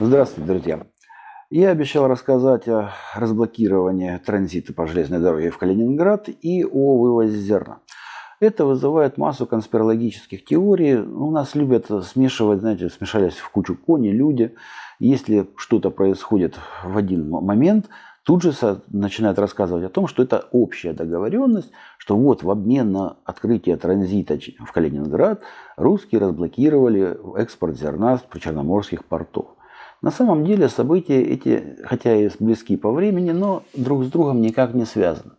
Здравствуйте, друзья. Я обещал рассказать о разблокировании транзита по железной дороге в Калининград и о вывозе зерна. Это вызывает массу конспирологических теорий. У нас любят смешивать, знаете, смешались в кучу кони, люди. Если что-то происходит в один момент, тут же начинают рассказывать о том, что это общая договоренность, что вот в обмен на открытие транзита в Калининград русские разблокировали экспорт зерна с причерноморских портов. На самом деле события эти, хотя и близки по времени, но друг с другом никак не связаны.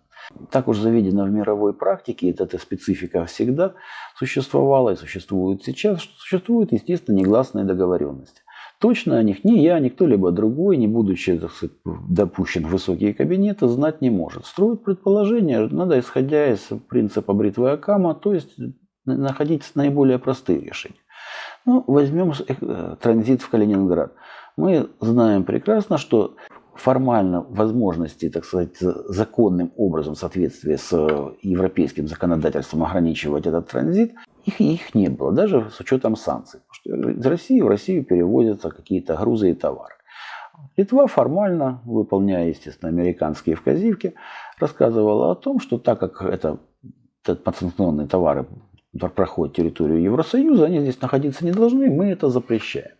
Так уж заведено в мировой практике, и эта специфика всегда существовала и существует сейчас, что существуют, естественно, негласные договоренности. Точно о них ни я, ни кто-либо другой, не будучи сказать, допущен в высокие кабинеты, знать не может. Строить предположения надо, исходя из принципа бритвы Акама, то есть находить наиболее простые решения. Ну, возьмем э, транзит в Калининград. Мы знаем прекрасно, что формально возможности, так сказать, законным образом в соответствии с э, европейским законодательством ограничивать этот транзит, их, их не было, даже с учетом санкций. Потому что из России в Россию перевозятся какие-то грузы и товары. Литва формально, выполняя, естественно, американские вказивки, рассказывала о том, что так как это, это подсанкционные товары проходят территорию Евросоюза, они здесь находиться не должны, мы это запрещаем.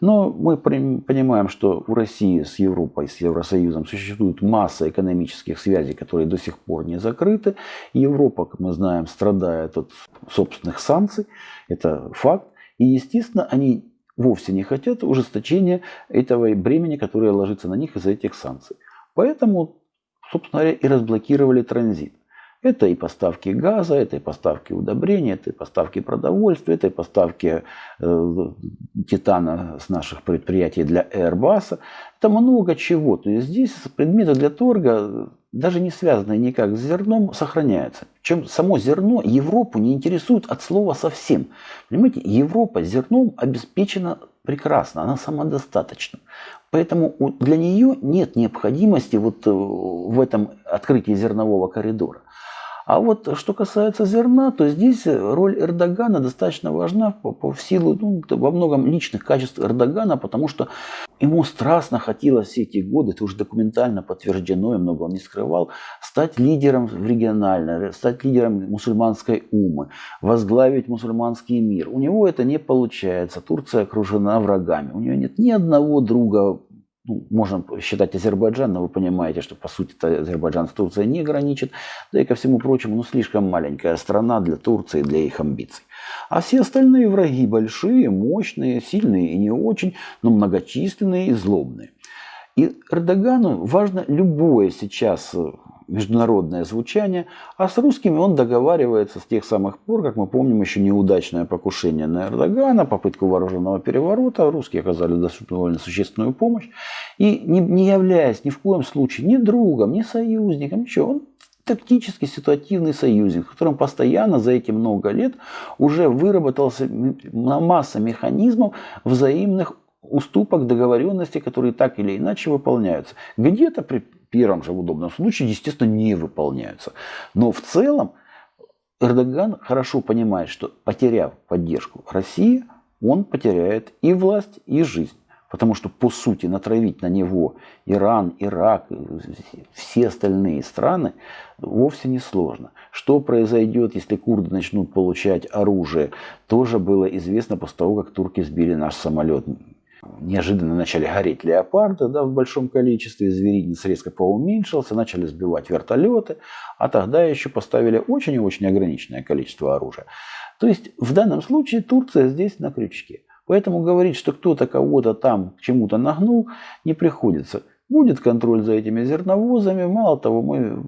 Но мы понимаем, что у России с Европой, с Евросоюзом существует масса экономических связей, которые до сих пор не закрыты. Европа, как мы знаем, страдает от собственных санкций. Это факт. И, естественно, они вовсе не хотят ужесточения этого бремени, которое ложится на них из-за этих санкций. Поэтому, собственно говоря, и разблокировали транзит. Это и поставки газа, это и поставки удобрений, это и поставки продовольствия, это и поставки э, титана с наших предприятий для Airbus. Это много чего. То есть здесь предметы для торга, даже не связанные никак с зерном, сохраняются. Чем само зерно Европу не интересует от слова совсем. Понимаете, Европа зерном обеспечена прекрасно, она самодостаточна. Поэтому для нее нет необходимости вот э, в этом открытии зернового коридора. А вот что касается зерна, то здесь роль Эрдогана достаточно важна по, по в силу ну, во многом личных качеств Эрдогана, потому что ему страстно хотелось все эти годы, это уже документально подтверждено, и много он не скрывал, стать лидером в регионально, стать лидером мусульманской умы, возглавить мусульманский мир. У него это не получается. Турция окружена врагами. У нее нет ни одного друга ну, можно считать Азербайджан, но вы понимаете, что по сути Азербайджан с Турцией не граничит, да и ко всему прочему, ну слишком маленькая страна для Турции, для их амбиций. А все остальные враги большие, мощные, сильные и не очень, но многочисленные и злобные. И Эрдогану важно любое сейчас международное звучание, а с русскими он договаривается с тех самых пор, как мы помним, еще неудачное покушение на Эрдогана, попытку вооруженного переворота. Русские оказали довольно существенную помощь. И не, не являясь ни в коем случае ни другом, ни союзником, ничего, он тактический ситуативный союзник, в котором постоянно за эти много лет уже выработался масса механизмов взаимных уступок, договоренностей, которые так или иначе выполняются. Где-то первом же удобном случае, естественно, не выполняются. Но в целом Эрдоган хорошо понимает, что потеряв поддержку России, он потеряет и власть, и жизнь. Потому что, по сути, натравить на него Иран, Ирак, все остальные страны вовсе не сложно. Что произойдет, если курды начнут получать оружие, тоже было известно после того, как турки сбили наш самолет неожиданно начали гореть леопарды да, в большом количестве, зверинец резко поуменьшился, начали сбивать вертолеты, а тогда еще поставили очень и очень ограниченное количество оружия. То есть в данном случае Турция здесь на крючке. Поэтому говорить, что кто-то кого-то там к чему-то нагнул, не приходится. Будет контроль за этими зерновозами. Мало того, мы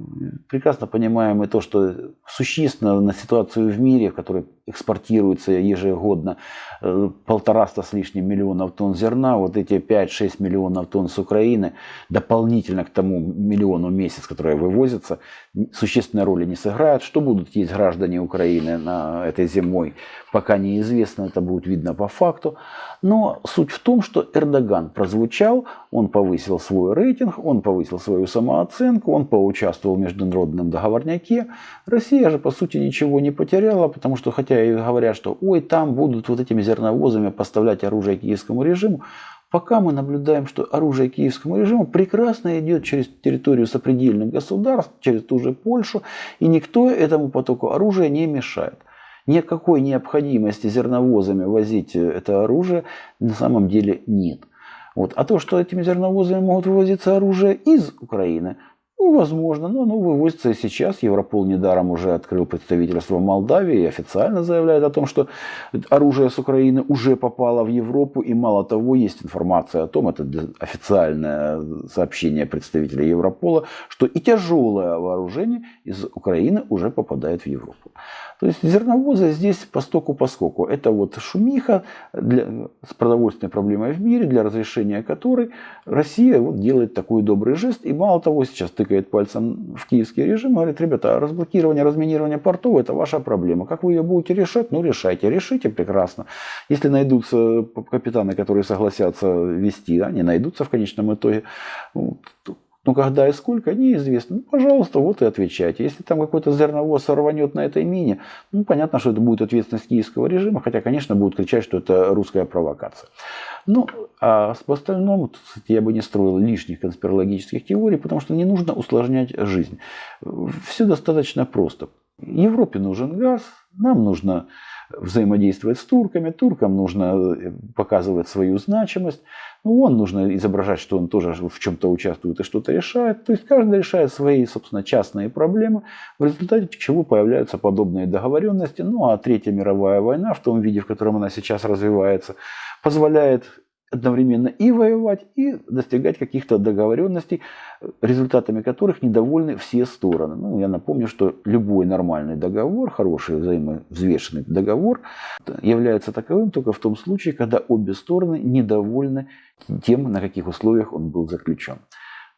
прекрасно понимаем и то, что существенно на ситуацию в мире, в которой экспортируется ежегодно э, полтораста с лишним миллионов тонн зерна, вот эти 5-6 миллионов тонн с Украины, дополнительно к тому миллиону в месяц, которые вывозятся, существенной роли не сыграют. Что будут есть граждане Украины на этой зимой, пока неизвестно, это будет видно по факту. Но суть в том, что Эрдоган прозвучал, он повысил свой рейтинг, он повысил свою самооценку, он поучаствовал в международном договорняке. Россия же, по сути, ничего не потеряла, потому что хотя говорят, что ой, там будут вот этими зерновозами поставлять оружие киевскому режиму, пока мы наблюдаем, что оружие киевскому режиму прекрасно идет через территорию сопредельных государств, через ту же Польшу, и никто этому потоку оружия не мешает. Никакой необходимости зерновозами возить это оружие на самом деле нет. Вот. А то, что этими зерновозами могут вывозиться оружие из Украины, ну, возможно, но оно вывозится и сейчас. Европол недаром уже открыл представительство в Молдавии и официально заявляет о том, что оружие с Украины уже попало в Европу. И мало того, есть информация о том, это официальное сообщение представителя Европола, что и тяжелое вооружение из Украины уже попадает в Европу. То есть зерновозы здесь постоку поскоку. Это вот шумиха для, с продовольственной проблемой в мире, для разрешения которой Россия вот делает такой добрый жест. И мало того, сейчас тыкает пальцем в киевский режим, говорит, ребята, разблокирование, разминирование портов это ваша проблема. Как вы ее будете решать? Ну решайте, решите прекрасно. Если найдутся капитаны, которые согласятся вести, они найдутся в конечном итоге. Но когда и сколько, неизвестно. Ну, пожалуйста, вот и отвечайте. Если там какой-то зерновоз сорванет на этой мине, ну, понятно, что это будет ответственность киевского режима, хотя, конечно, будут кричать, что это русская провокация. Ну, а по остальному, я бы не строил лишних конспирологических теорий, потому что не нужно усложнять жизнь. Все достаточно просто. Европе нужен газ, нам нужно взаимодействовать с турками, туркам нужно э, показывать свою значимость, ну, он нужно изображать, что он тоже в чем-то участвует и что-то решает. То есть каждый решает свои, собственно, частные проблемы, в результате чего появляются подобные договоренности. Ну а Третья мировая война в том виде, в котором она сейчас развивается, позволяет одновременно и воевать, и достигать каких-то договоренностей, результатами которых недовольны все стороны. Ну, я напомню, что любой нормальный договор, хороший взаимовзвешенный договор, является таковым только в том случае, когда обе стороны недовольны тем, на каких условиях он был заключен.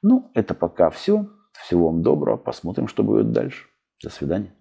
Ну, это пока все. Всего вам доброго. Посмотрим, что будет дальше. До свидания.